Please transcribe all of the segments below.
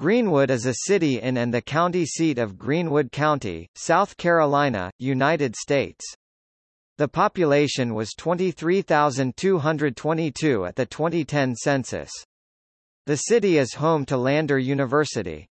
Greenwood is a city in and the county seat of Greenwood County, South Carolina, United States. The population was 23,222 at the 2010 census. The city is home to Lander University.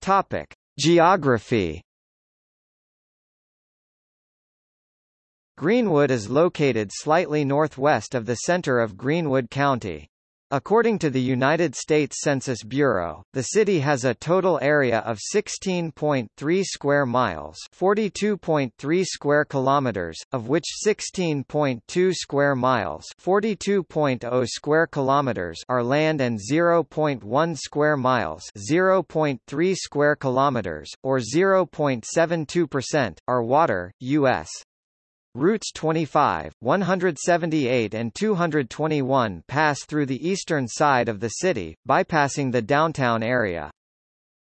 Topic: Geography Greenwood is located slightly northwest of the center of Greenwood County. According to the United States Census Bureau, the city has a total area of 16.3 square miles, 42.3 square kilometers, of which 16.2 square miles, 42.0 square kilometers are land and 0.1 square miles, 0.3 square kilometers or 0.72% are water. US Routes 25, 178 and 221 pass through the eastern side of the city, bypassing the downtown area.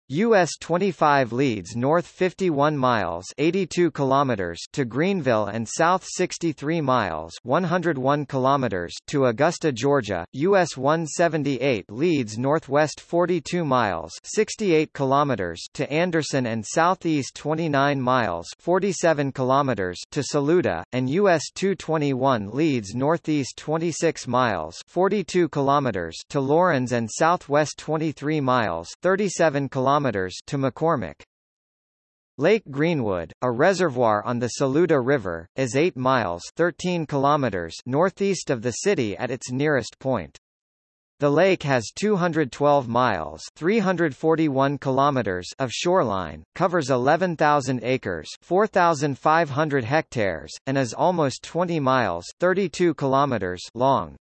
US 25 leads north 51 miles 82 kilometers to Greenville and south 63 miles 101 kilometers to Augusta, Georgia. US 178 leads northwest 42 miles 68 kilometers to Anderson and southeast 29 miles 47 kilometers to Saluda, and US 221 leads northeast 26 miles 42 kilometers to Laurens and southwest 23 miles 37 kilometers kilometers to McCormick. Lake Greenwood, a reservoir on the Saluda River, is 8 miles 13 kilometers northeast of the city at its nearest point. The lake has 212 miles 341 kilometers of shoreline, covers 11,000 acres 4,500 hectares, and is almost 20 miles 32 kilometers long.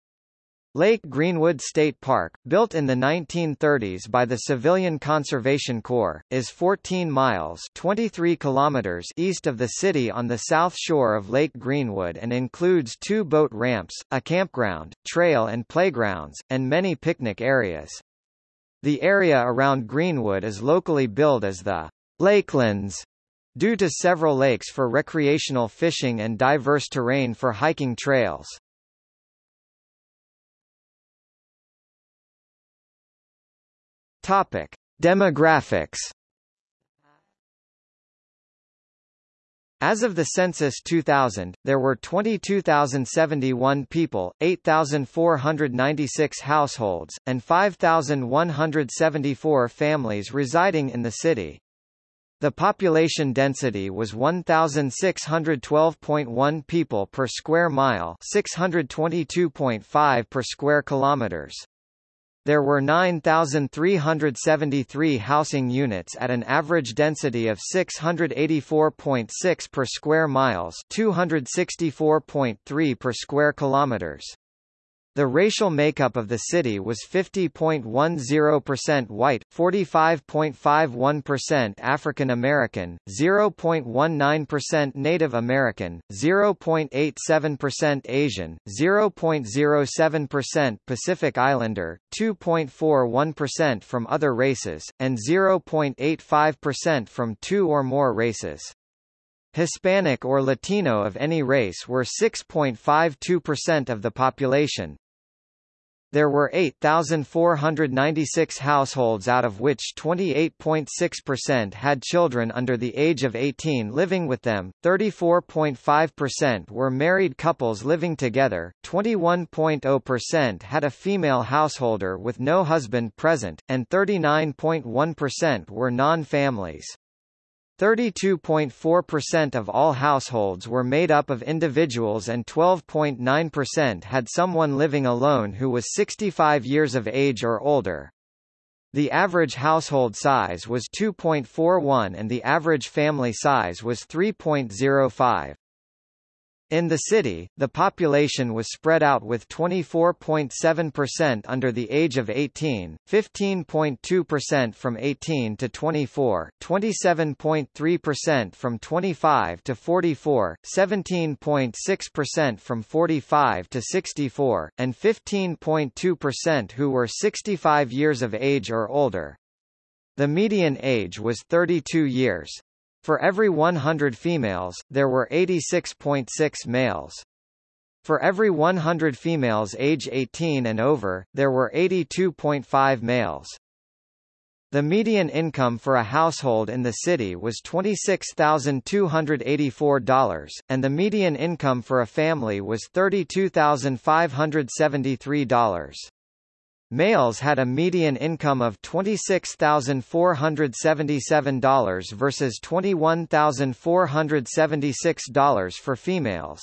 Lake Greenwood State Park, built in the 1930s by the Civilian Conservation Corps, is 14 miles 23 kilometers east of the city on the south shore of Lake Greenwood and includes two boat ramps, a campground, trail and playgrounds, and many picnic areas. The area around Greenwood is locally billed as the Lakelands, due to several lakes for recreational fishing and diverse terrain for hiking trails. Topic: Demographics. As of the census 2000, there were 22,071 people, 8,496 households, and 5,174 families residing in the city. The population density was 1,612.1 people per square mile 622.5 per square kilometers. There were 9,373 housing units at an average density of 684.6 per square miles 264.3 per square kilometers. The racial makeup of the city was 50.10% white, 45.51% African American, 0.19% Native American, 0.87% Asian, 0.07% Pacific Islander, 2.41% from other races, and 0.85% from two or more races. Hispanic or Latino of any race were 6.52% of the population, there were 8,496 households out of which 28.6% had children under the age of 18 living with them, 34.5% were married couples living together, 21.0% had a female householder with no husband present, and 39.1% were non-families. 32.4% of all households were made up of individuals and 12.9% had someone living alone who was 65 years of age or older. The average household size was 2.41 and the average family size was 3.05. In the city, the population was spread out with 24.7% under the age of 18, 15.2% from 18 to 24, 27.3% from 25 to 44, 17.6% from 45 to 64, and 15.2% who were 65 years of age or older. The median age was 32 years. For every 100 females, there were 86.6 males. For every 100 females age 18 and over, there were 82.5 males. The median income for a household in the city was $26,284, and the median income for a family was $32,573. Males had a median income of $26,477 versus $21,476 for females.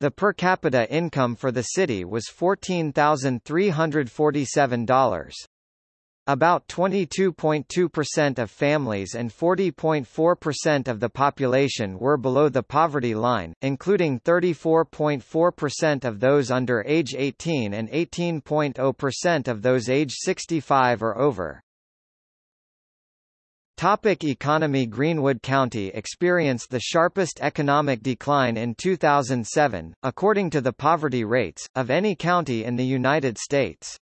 The per capita income for the city was $14,347. About 22.2% of families and 40.4% of the population were below the poverty line, including 34.4% of those under age 18 and 18.0% of those age 65 or over. Topic economy Greenwood County experienced the sharpest economic decline in 2007, according to the poverty rates, of any county in the United States.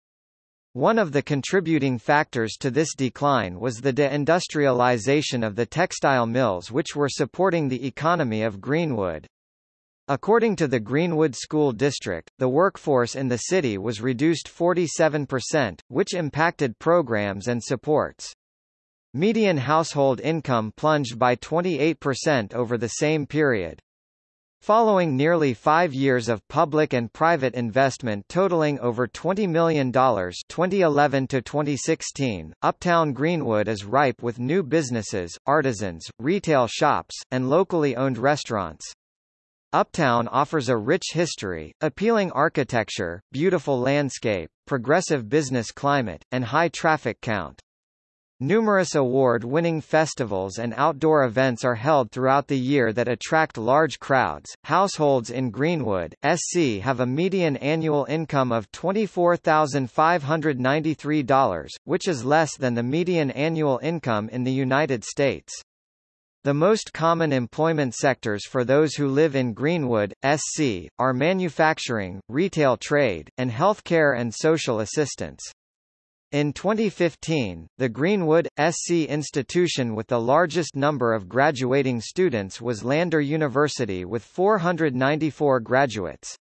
One of the contributing factors to this decline was the deindustrialization of the textile mills which were supporting the economy of Greenwood. According to the Greenwood School District, the workforce in the city was reduced 47%, which impacted programs and supports. Median household income plunged by 28% over the same period. Following nearly five years of public and private investment totaling over $20 million 2011 to 2016, Uptown Greenwood is ripe with new businesses, artisans, retail shops, and locally owned restaurants. Uptown offers a rich history, appealing architecture, beautiful landscape, progressive business climate, and high traffic count. Numerous award-winning festivals and outdoor events are held throughout the year that attract large crowds. Households in Greenwood, SC have a median annual income of $24,593, which is less than the median annual income in the United States. The most common employment sectors for those who live in Greenwood, SC, are manufacturing, retail trade, and healthcare and social assistance. In 2015, the Greenwood, SC institution with the largest number of graduating students was Lander University with 494 graduates.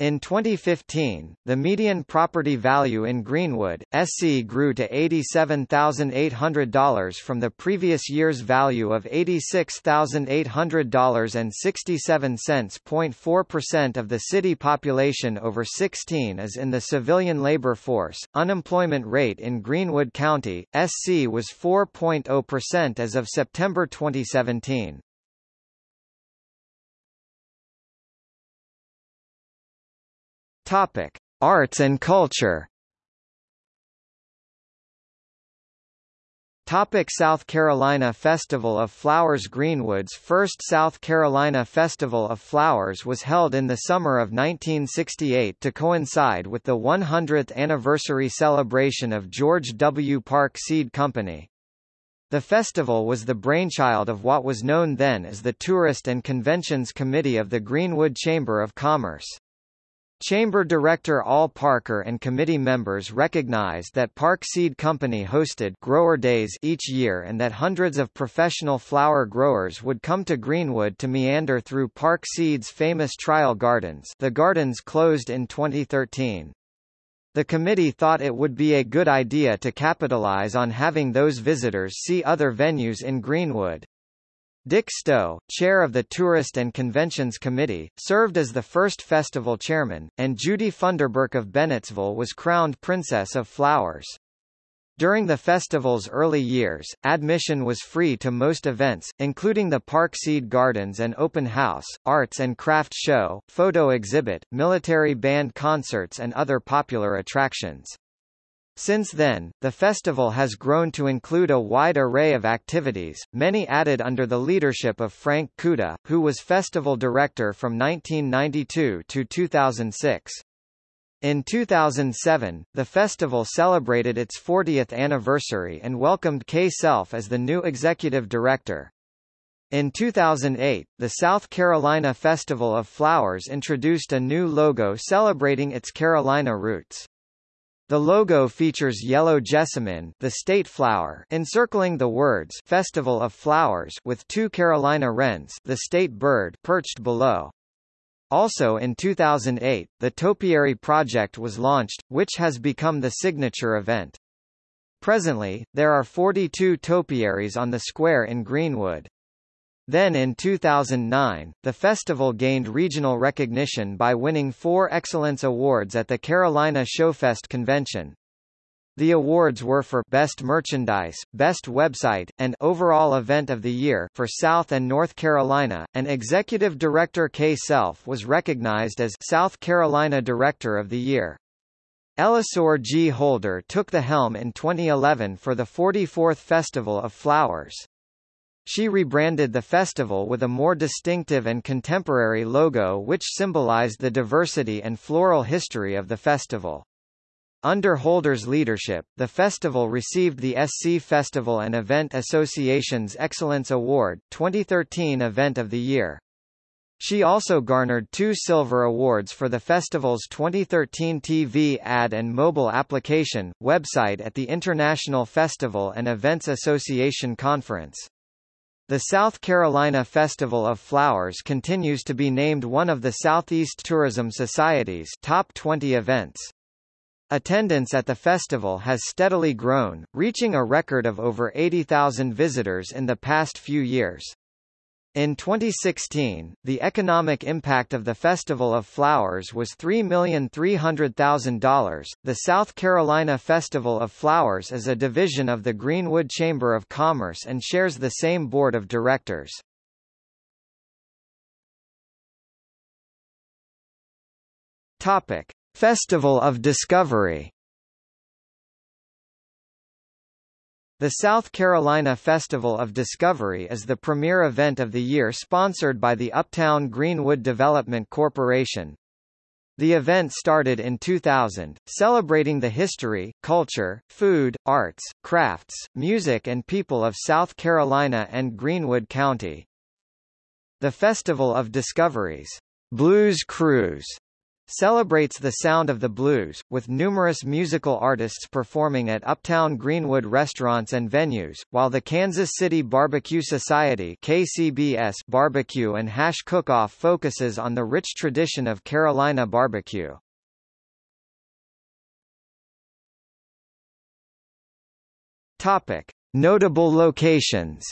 In 2015, the median property value in Greenwood, SC grew to $87,800 from the previous year's value of $86,800.67. 0.4% of the city population over 16 is in the civilian labor force. Unemployment rate in Greenwood County, SC was 4.0% as of September 2017. Topic: Arts and culture. Topic South Carolina Festival of Flowers Greenwood's first South Carolina Festival of Flowers was held in the summer of 1968 to coincide with the 100th anniversary celebration of George W. Park Seed Company. The festival was the brainchild of what was known then as the Tourist and Conventions Committee of the Greenwood Chamber of Commerce. Chamber Director Al Parker and committee members recognized that Park Seed Company hosted grower days each year and that hundreds of professional flower growers would come to Greenwood to meander through Park Seed's famous trial gardens the gardens closed in 2013. The committee thought it would be a good idea to capitalize on having those visitors see other venues in Greenwood. Dick Stowe, chair of the Tourist and Conventions Committee, served as the first festival chairman, and Judy Funderburk of Bennettsville was crowned Princess of Flowers. During the festival's early years, admission was free to most events, including the Park Seed Gardens and Open House, Arts and Craft Show, photo exhibit, military band concerts and other popular attractions. Since then, the festival has grown to include a wide array of activities, many added under the leadership of Frank Kuda, who was festival director from 1992 to 2006. In 2007, the festival celebrated its 40th anniversary and welcomed Kay Self as the new executive director. In 2008, the South Carolina Festival of Flowers introduced a new logo celebrating its Carolina roots. The logo features yellow jessamine the state flower encircling the words Festival of Flowers with two Carolina wrens the state bird perched below. Also in 2008, the Topiary project was launched, which has become the signature event. Presently, there are 42 topiaries on the square in Greenwood. Then in 2009, the festival gained regional recognition by winning four Excellence Awards at the Carolina Showfest convention. The awards were for Best Merchandise, Best Website, and Overall Event of the Year for South and North Carolina, and Executive Director Kay Self was recognized as South Carolina Director of the Year. Elisor G. Holder took the helm in 2011 for the 44th Festival of Flowers. She rebranded the festival with a more distinctive and contemporary logo which symbolized the diversity and floral history of the festival. Under Holder's leadership, the festival received the SC Festival and Event Association's Excellence Award 2013 Event of the Year. She also garnered two silver awards for the festival's 2013 TV ad and mobile application, website at the International Festival and Events Association Conference. The South Carolina Festival of Flowers continues to be named one of the Southeast Tourism Society's top 20 events. Attendance at the festival has steadily grown, reaching a record of over 80,000 visitors in the past few years. In 2016, the economic impact of the Festival of Flowers was $3,300,000. The South Carolina Festival of Flowers is a division of the Greenwood Chamber of Commerce and shares the same board of directors. Topic: Festival of Discovery The South Carolina Festival of Discovery is the premier event of the year sponsored by the Uptown Greenwood Development Corporation. The event started in 2000, celebrating the history, culture, food, arts, crafts, music and people of South Carolina and Greenwood County. The Festival of Discoveries, Blues Cruise, celebrates the sound of the blues, with numerous musical artists performing at Uptown Greenwood restaurants and venues, while the Kansas City Barbecue Society KCBS barbecue and hash cook-off focuses on the rich tradition of Carolina barbecue. Topic: Notable locations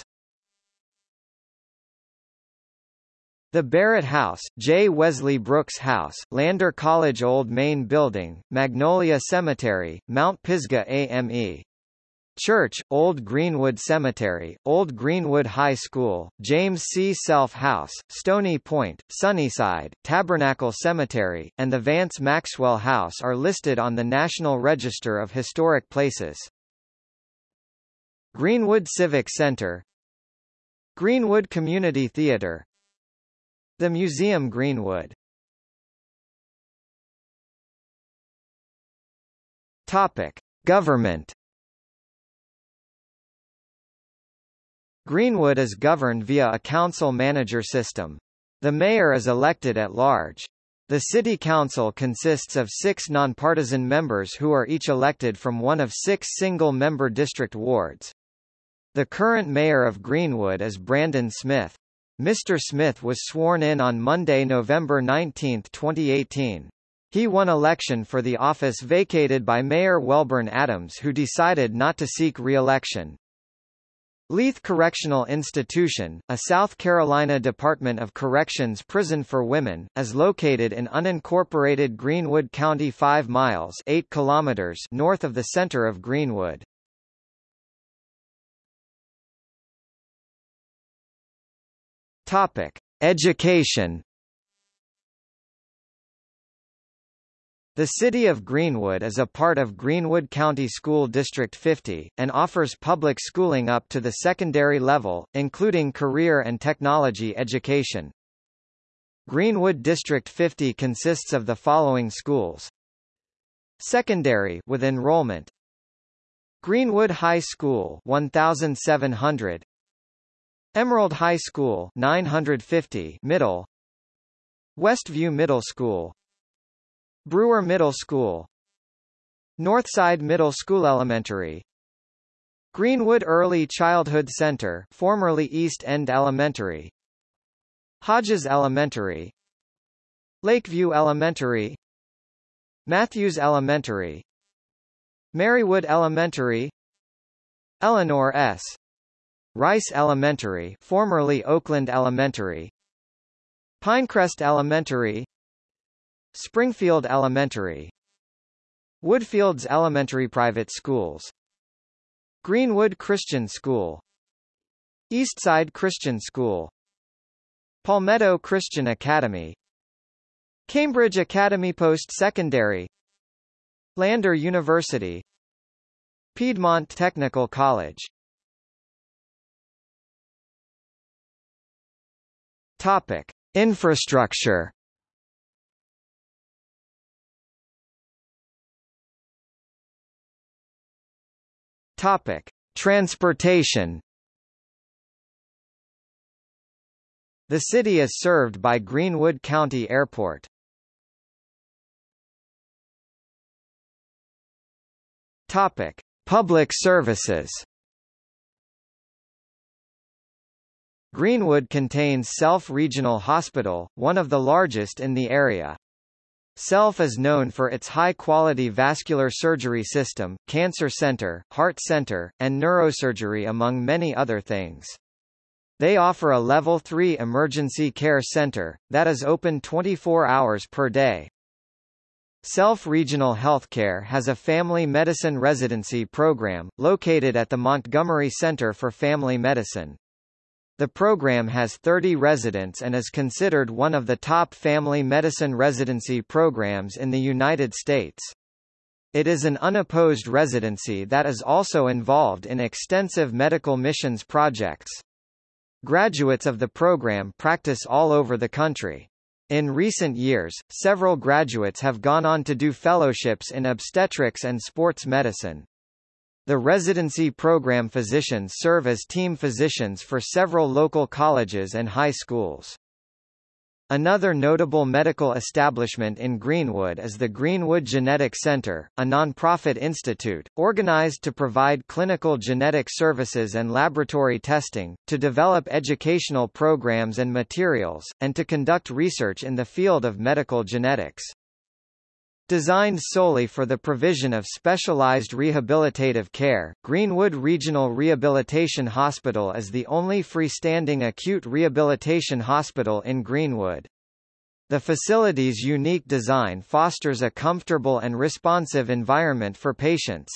The Barrett House, J. Wesley Brooks House, Lander College Old Main Building, Magnolia Cemetery, Mount Pisgah AME. Church, Old Greenwood Cemetery, Old Greenwood High School, James C. Self House, Stony Point, Sunnyside, Tabernacle Cemetery, and the Vance Maxwell House are listed on the National Register of Historic Places. Greenwood Civic Center Greenwood Community Theater the Museum Greenwood Topic. Government Greenwood is governed via a council-manager system. The mayor is elected at large. The city council consists of six nonpartisan members who are each elected from one of six single-member district wards. The current mayor of Greenwood is Brandon Smith. Mr. Smith was sworn in on Monday, November 19, 2018. He won election for the office vacated by Mayor Welburn Adams who decided not to seek re-election. Leath Correctional Institution, a South Carolina Department of Corrections prison for women, is located in unincorporated Greenwood County 5 miles 8 kilometers north of the center of Greenwood. Topic: Education. The city of Greenwood is a part of Greenwood County School District 50, and offers public schooling up to the secondary level, including career and technology education. Greenwood District 50 consists of the following schools. Secondary with enrollment Greenwood High School 1700 Emerald High School 950 Middle. Westview Middle School. Brewer Middle School. Northside Middle School Elementary. Greenwood Early Childhood Center formerly East End Elementary. Hodges Elementary. Lakeview Elementary. Matthews Elementary. Merrywood Elementary. Eleanor S. Rice Elementary formerly Oakland Elementary Pinecrest Elementary Springfield Elementary Woodfields Elementary Private Schools Greenwood Christian School Eastside Christian School Palmetto Christian Academy Cambridge Academy Post-Secondary Lander University Piedmont Technical College Topic. Infrastructure Topic: Transportation. The city is served by Greenwood County Airport. Topic: Public services. Greenwood contains Self Regional Hospital, one of the largest in the area. Self is known for its high-quality vascular surgery system, cancer center, heart center, and neurosurgery among many other things. They offer a Level 3 emergency care center, that is open 24 hours per day. Self Regional Healthcare has a family medicine residency program, located at the Montgomery Center for Family Medicine. The program has 30 residents and is considered one of the top family medicine residency programs in the United States. It is an unopposed residency that is also involved in extensive medical missions projects. Graduates of the program practice all over the country. In recent years, several graduates have gone on to do fellowships in obstetrics and sports medicine. The residency program physicians serve as team physicians for several local colleges and high schools. Another notable medical establishment in Greenwood is the Greenwood Genetic Center, a nonprofit institute, organized to provide clinical genetic services and laboratory testing, to develop educational programs and materials, and to conduct research in the field of medical genetics. Designed solely for the provision of specialized rehabilitative care, Greenwood Regional Rehabilitation Hospital is the only freestanding acute rehabilitation hospital in Greenwood. The facility's unique design fosters a comfortable and responsive environment for patients.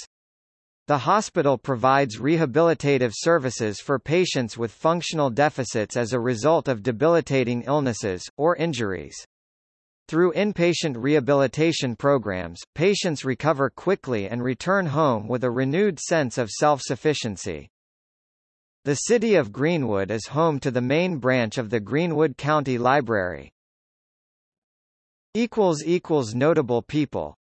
The hospital provides rehabilitative services for patients with functional deficits as a result of debilitating illnesses, or injuries. Through inpatient rehabilitation programs, patients recover quickly and return home with a renewed sense of self-sufficiency. The city of Greenwood is home to the main branch of the Greenwood County Library. Notable people